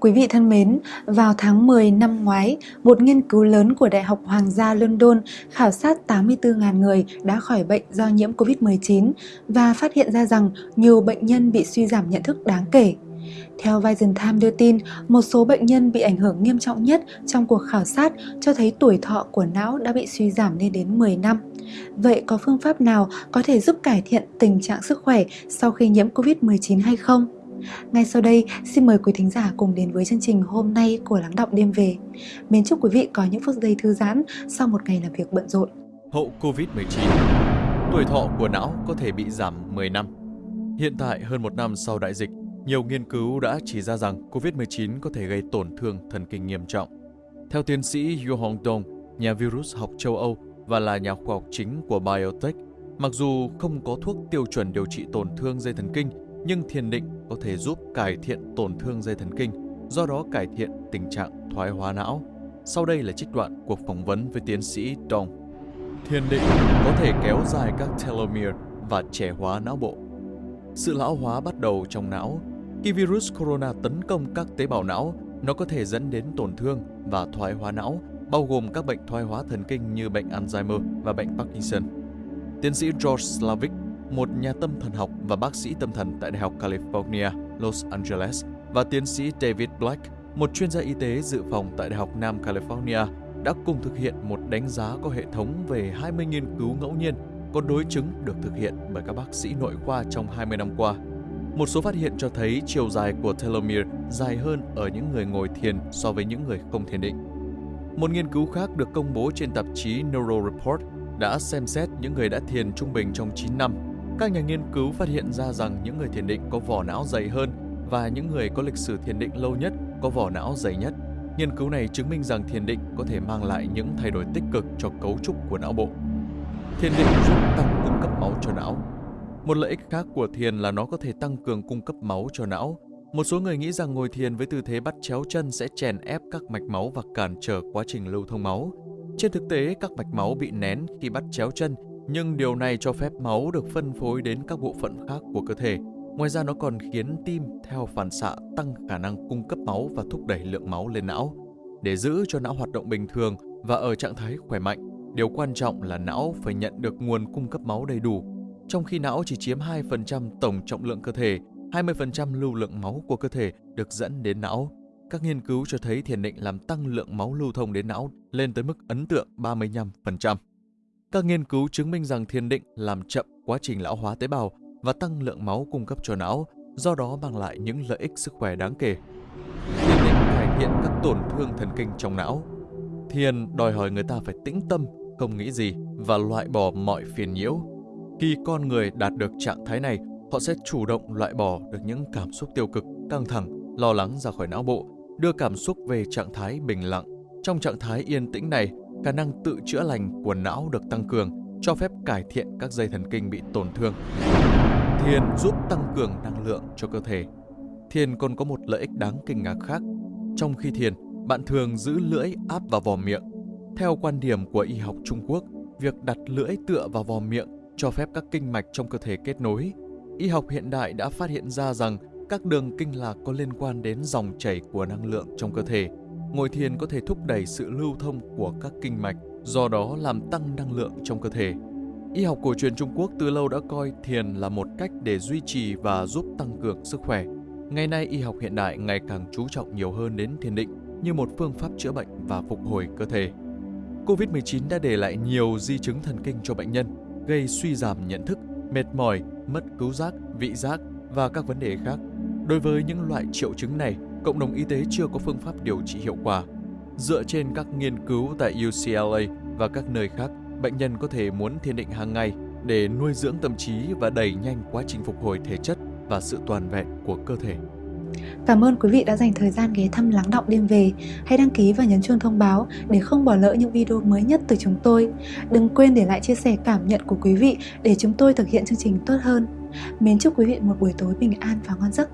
Quý vị thân mến, vào tháng 10 năm ngoái, một nghiên cứu lớn của Đại học Hoàng gia London khảo sát 84.000 người đã khỏi bệnh do nhiễm Covid-19 và phát hiện ra rằng nhiều bệnh nhân bị suy giảm nhận thức đáng kể. Theo Vision Time đưa tin, một số bệnh nhân bị ảnh hưởng nghiêm trọng nhất trong cuộc khảo sát cho thấy tuổi thọ của não đã bị suy giảm lên đến 10 năm. Vậy có phương pháp nào có thể giúp cải thiện tình trạng sức khỏe sau khi nhiễm Covid-19 hay không? Ngay sau đây, xin mời quý thính giả cùng đến với chương trình hôm nay của Lắng Động Đêm Về. Mến chúc quý vị có những phút giây thư giãn sau một ngày làm việc bận rộn. Hậu Covid-19 Tuổi thọ của não có thể bị giảm 10 năm. Hiện tại, hơn một năm sau đại dịch, nhiều nghiên cứu đã chỉ ra rằng COVID-19 có thể gây tổn thương thần kinh nghiêm trọng. Theo tiến sĩ Yu Hong Dong, nhà virus học châu Âu và là nhà khoa học chính của Biotech, mặc dù không có thuốc tiêu chuẩn điều trị tổn thương dây thần kinh, nhưng thiền định có thể giúp cải thiện tổn thương dây thần kinh, do đó cải thiện tình trạng thoái hóa não. Sau đây là trích đoạn cuộc phỏng vấn với tiến sĩ Dong. Thiền định có thể kéo dài các telomere và trẻ hóa não bộ. Sự lão hóa bắt đầu trong não. Khi virus corona tấn công các tế bào não, nó có thể dẫn đến tổn thương và thoái hóa não, bao gồm các bệnh thoái hóa thần kinh như bệnh Alzheimer và bệnh Parkinson. Tiến sĩ George Slavic một nhà tâm thần học và bác sĩ tâm thần tại Đại học California, Los Angeles, và tiến sĩ David Black, một chuyên gia y tế dự phòng tại Đại học Nam California, đã cùng thực hiện một đánh giá có hệ thống về 20 nghiên cứu ngẫu nhiên có đối chứng được thực hiện bởi các bác sĩ nội khoa trong 20 năm qua. Một số phát hiện cho thấy chiều dài của telomere dài hơn ở những người ngồi thiền so với những người không thiền định. Một nghiên cứu khác được công bố trên tạp chí Neuro Report đã xem xét những người đã thiền trung bình trong 9 năm các nhà nghiên cứu phát hiện ra rằng những người thiền định có vỏ não dày hơn và những người có lịch sử thiền định lâu nhất có vỏ não dày nhất. Nghiên cứu này chứng minh rằng thiền định có thể mang lại những thay đổi tích cực cho cấu trúc của não bộ. Thiền định giúp tăng cung cấp máu cho não. Một lợi ích khác của thiền là nó có thể tăng cường cung cấp máu cho não. Một số người nghĩ rằng ngồi thiền với tư thế bắt chéo chân sẽ chèn ép các mạch máu và cản trở quá trình lưu thông máu. Trên thực tế, các mạch máu bị nén khi bắt chéo chân nhưng điều này cho phép máu được phân phối đến các bộ phận khác của cơ thể. Ngoài ra nó còn khiến tim theo phản xạ tăng khả năng cung cấp máu và thúc đẩy lượng máu lên não. Để giữ cho não hoạt động bình thường và ở trạng thái khỏe mạnh, điều quan trọng là não phải nhận được nguồn cung cấp máu đầy đủ. Trong khi não chỉ chiếm 2% tổng trọng lượng cơ thể, 20% lưu lượng máu của cơ thể được dẫn đến não. Các nghiên cứu cho thấy thiền định làm tăng lượng máu lưu thông đến não lên tới mức ấn tượng 35%. Các nghiên cứu chứng minh rằng thiền định làm chậm quá trình lão hóa tế bào và tăng lượng máu cung cấp cho não, do đó mang lại những lợi ích sức khỏe đáng kể. Thiền định cải thiện các tổn thương thần kinh trong não. Thiền đòi hỏi người ta phải tĩnh tâm, không nghĩ gì và loại bỏ mọi phiền nhiễu. Khi con người đạt được trạng thái này, họ sẽ chủ động loại bỏ được những cảm xúc tiêu cực, căng thẳng, lo lắng ra khỏi não bộ, đưa cảm xúc về trạng thái bình lặng. Trong trạng thái yên tĩnh này, khả năng tự chữa lành của não được tăng cường, cho phép cải thiện các dây thần kinh bị tổn thương. Thiền giúp tăng cường năng lượng cho cơ thể. Thiền còn có một lợi ích đáng kinh ngạc khác. Trong khi thiền, bạn thường giữ lưỡi áp vào vò miệng. Theo quan điểm của y học Trung Quốc, việc đặt lưỡi tựa vào vò miệng cho phép các kinh mạch trong cơ thể kết nối. Y học hiện đại đã phát hiện ra rằng các đường kinh lạc có liên quan đến dòng chảy của năng lượng trong cơ thể Ngồi thiền có thể thúc đẩy sự lưu thông của các kinh mạch, do đó làm tăng năng lượng trong cơ thể. Y học cổ truyền Trung Quốc từ lâu đã coi thiền là một cách để duy trì và giúp tăng cường sức khỏe. Ngày nay, y học hiện đại ngày càng chú trọng nhiều hơn đến thiền định như một phương pháp chữa bệnh và phục hồi cơ thể. COVID-19 đã để lại nhiều di chứng thần kinh cho bệnh nhân, gây suy giảm nhận thức, mệt mỏi, mất cứu giác, vị giác và các vấn đề khác. Đối với những loại triệu chứng này, cộng đồng y tế chưa có phương pháp điều trị hiệu quả. Dựa trên các nghiên cứu tại UCLA và các nơi khác, bệnh nhân có thể muốn thiền định hàng ngày để nuôi dưỡng tâm trí và đẩy nhanh quá trình phục hồi thể chất và sự toàn vẹn của cơ thể. Cảm ơn quý vị đã dành thời gian ghé thăm lắng động đêm về. Hãy đăng ký và nhấn chuông thông báo để không bỏ lỡ những video mới nhất từ chúng tôi. Đừng quên để lại chia sẻ cảm nhận của quý vị để chúng tôi thực hiện chương trình tốt hơn. Mến chúc quý vị một buổi tối bình an và ngon giấc.